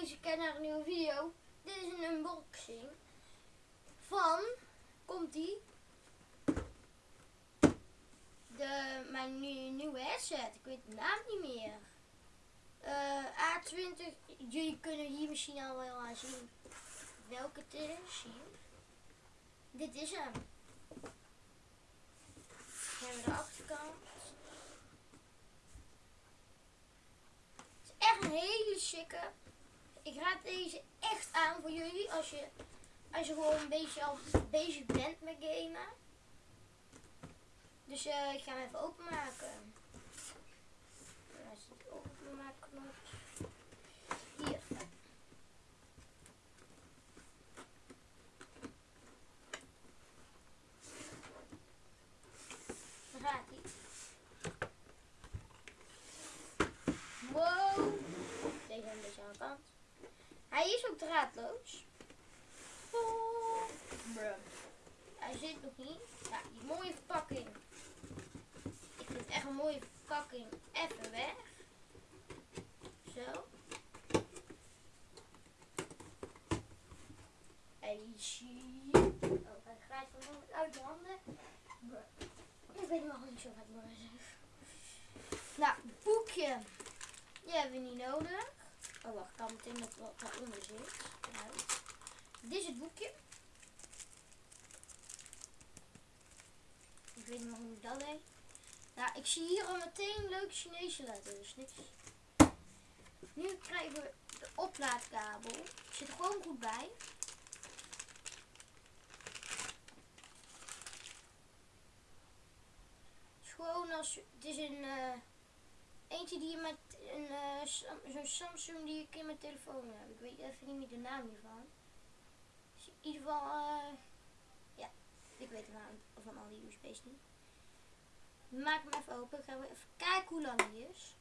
deze keer naar een nieuwe video. Dit is een unboxing van, komt die, de, mijn nieuwe, headset. Ik weet de naam niet meer. Eh, A20, jullie kunnen hier misschien al wel aan zien welke het is. Dit is hem. Hebben de achterkant. Het is echt een hele chique. Ik raad deze echt aan voor jullie als je, als je gewoon een beetje al bezig bent met gamen. Dus eh, ik ga hem even openmaken. Hier. Daar gaat hij. Wow. Deze een beetje aan de kant. Hij is ook draadloos. Oh. Hij zit nog niet. Ja, die mooie verpakking. Ik vind het echt een mooie verpakking. Even weg. Zo. Hij zie. Oh, hij glijdt van uit de handen. Ik weet nog niet zo wat ik moet Nou, boekje. Die hebben we niet nodig. Ik kan meteen met wat daaronder zit. Dit is het boekje. Ik weet niet hoe dat deed. Nou, ik zie hier al meteen leuke Chinese letters. Niks. Nu krijgen we de oplaadkabel. Zit er gewoon goed bij. Het is gewoon als het is een uh, eentje die je met een uh, zo'n Samsung die ik in mijn telefoon heb. Ik weet even niet meer de naam hiervan. Dus in ieder geval, uh, ja, ik weet de naam van al die USB's niet. Maak hem even open. Gaan we even kijken hoe lang die is.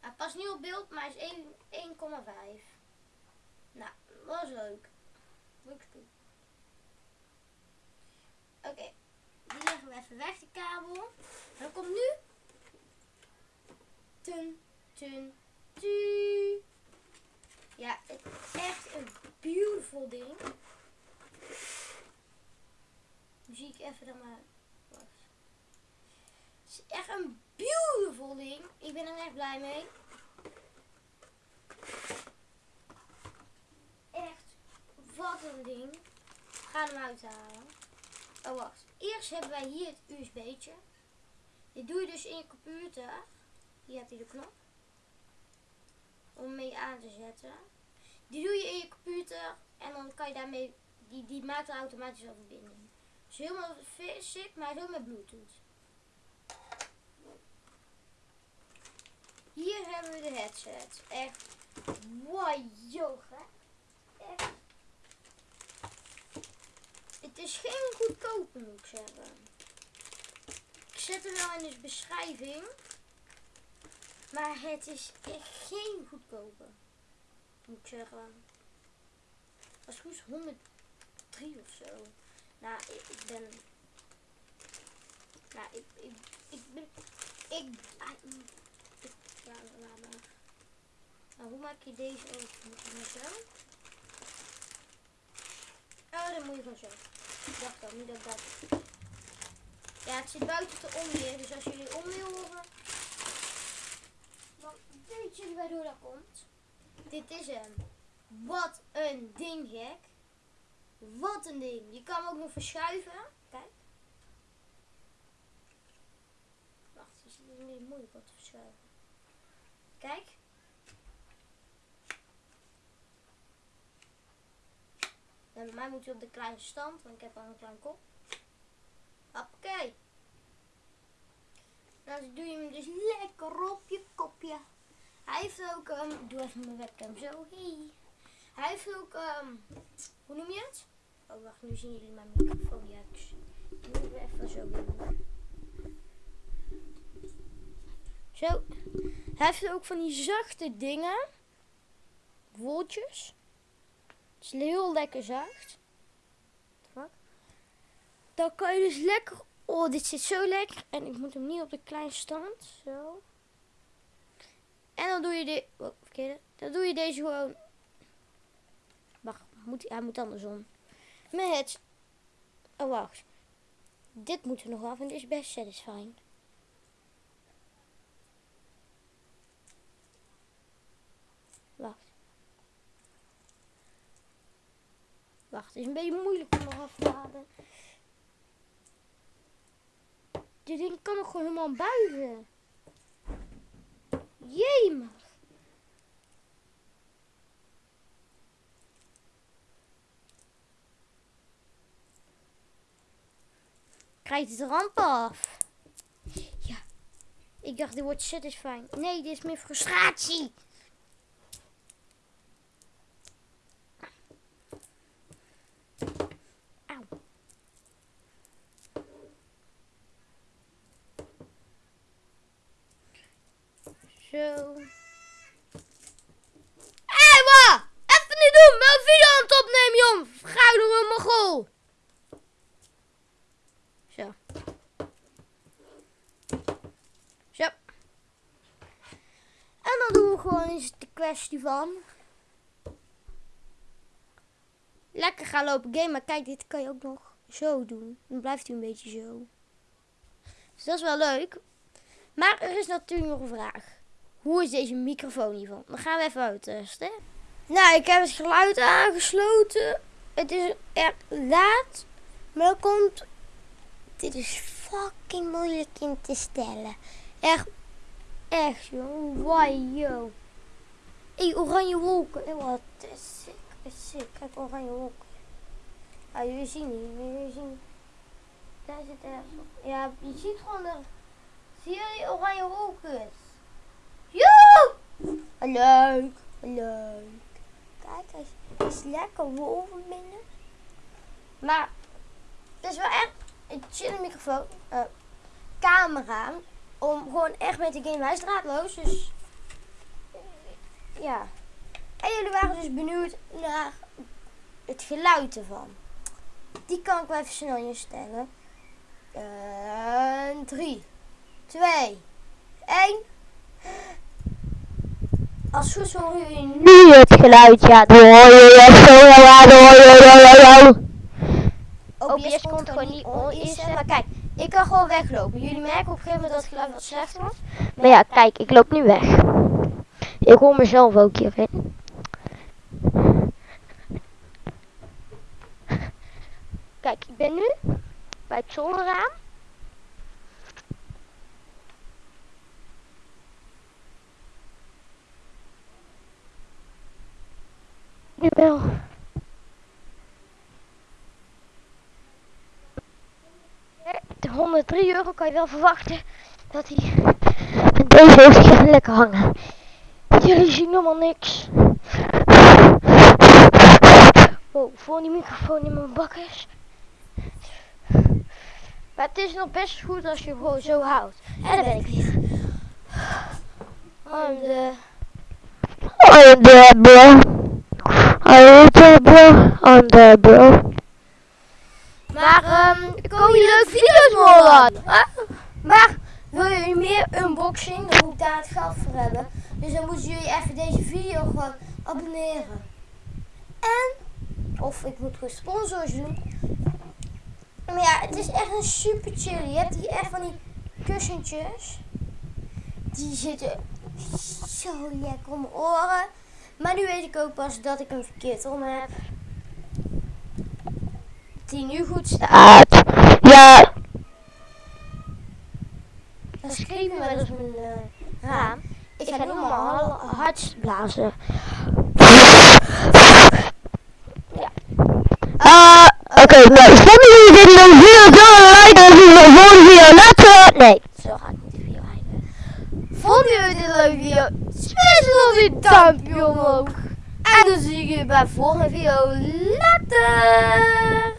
Hij past niet op beeld, maar hij is 1,5. Nou, was leuk. Leuk doen. Oké, okay. die leggen we even weg, de kabel. Dan komt nu... Tun, tun, tu. Ja, het is echt een beautiful ding. Nu zie ik even dan maar. Het is echt een beautiful ding. Ik ben er echt blij mee. Echt, wat een ding. Gaan hem uithalen. Oh wacht. Eerst hebben wij hier het USB'tje. Dit doe je dus in je computer. Hier heb je de knop. Om mee aan te zetten. Die doe je in je computer. En dan kan je daarmee. Die, die maakt automatisch al verbinding. Is helemaal sick, maar zo met bluetooth. Hier hebben we de headset. Echt. Wow, yoga. Echt. Het is geen goedkope moet ik zeggen. Ik zet hem wel in de beschrijving. Maar het is echt geen goedkope. Moet ik zeggen. Als het goed is 103 of zo. Nou, ik, ben... Nou, ik, ik, ik ben... Ik... ik ja, laat maar. Nou, hoe maak je deze je zo? Oh, dan moet je gewoon zo. Ik dacht al, niet dat dat... Ja, het zit buiten de onweer, dus als jullie onweer horen... Dan weet jullie waardoor dat komt. Dit is hem. Wat een ding, gek. Wat een ding. Je kan hem ook nog verschuiven. Kijk. Wacht, is het beetje moeilijk om te verschuiven. Kijk. Mij moet hij op de kleine stand, want ik heb al een klein kop. Oké. Dan doe je hem dus lekker op je kopje. Hij heeft ook, um, doe even mijn webcam zo. Hey. Hij heeft ook, um, hoe noem je het? Oh wacht, nu zien jullie mijn microfoon. Ja, ik doe het even zo doen. Zo. Hij heeft ook van die zachte dingen. Woltjes. Het is heel lekker zacht. Dan kan je dus lekker... Oh, dit zit zo lekker. En ik moet hem niet op de kleine stand. Zo. je de... Oh, verkeerde. Dan doe je deze gewoon... Wacht, moet, hij moet andersom. Met. Oh, wacht. Dit moeten we nog af en dit is best satisfying. Wacht. Wacht, het is een beetje moeilijk om nog af te halen. Dit ding kan nog gewoon helemaal buigen. Jemig. Krijgt het ramp af. Ja. Ik dacht, dit wordt satisfying. Nee, dit is meer frustratie. Auw. Zo. Hé, wat? Even niet doen. Mijn video aan het opnemen, jong. Verguider een mogol. Zo. Zo. En dan doen we gewoon Lekker gaan lopen game. Maar kijk, dit kan je ook nog zo doen. Dan blijft hij een beetje zo. Dus dat is wel leuk. Maar er is natuurlijk nog een vraag. Hoe is deze microfoon hiervan? Dan gaan we even uittesten. Nou, ik heb het geluid aangesloten. Het is echt laat. Maar dan komt... Dit is fucking moeilijk in te stellen. Echt. Echt, joh. Why, yo. Hey, oranje wolken. Hey, wat is sick. Is sick. Kijk, oranje wolken. Ah, jullie zien niet. Jullie zien... Daar zit ergens. Ja, je ziet gewoon de... Zie je die oranje wolken? Joe! Leuk, leuk. Kijk, hij is, lekker wolven binnen. Maar het is wel echt een chille microfoon. eh, camera. Om gewoon echt met de game. Is draadloos, dus... ja. En jullie waren dus benieuwd naar het geluid ervan. Die kan ik wel even snel instellen. En 3, 2, 1. Als goed horen jullie nu. Het geluid, ja. Dan hoor je zo, ja, dan hoor je, ja, ja, ja. OBS komt gewoon niet on instellen. Maar kijk, ik kan gewoon weglopen. Jullie merken op een gegeven moment dat het geluid wat slechter wordt. Maar ja, kijk, ik loop nu weg. Ik hoor mezelf ook hierin. Kijk, ik ben nu bij het zolderraam. Nu wel. De 103 euro kan je wel verwachten dat hij deze heeft lekker hangen. Jullie zien helemaal niks. Wow, voor die microfoon in mijn bak is. Maar het is nog best goed als je gewoon zo houdt. En dan ben ik weer. Oh, de... I'm there, bro. I'm there, bro. I'm there, bro. Maar, ehm, komen je leuke video's morgen? Huh? Maar, wil je meer unboxing? Dan moet ik daar het geld voor hebben. Dus dan moeten jullie even deze video gewoon abonneren. En, of ik moet gewoon sponsors doen. Maar ja, het is echt een super chill. Je hebt hier echt van die kussentjes. Die zitten zo lekker om mijn oren. Maar nu weet ik ook pas dat ik een verkeerd om heb. Die nu goed staat. Ja, Dan schreef je wel eens mijn eh, raam. Ik ga nu maar hard blazen. Ah, oké, nou, vonden jullie dit leuk video? Doe een like en zien we de volgende video later. Nee. Zo gaat niet de video eindigen. Vonden jullie dit een leuke video? Smash dan die duimpje omhoog. En dan zie ik je bij de volgende video. Later!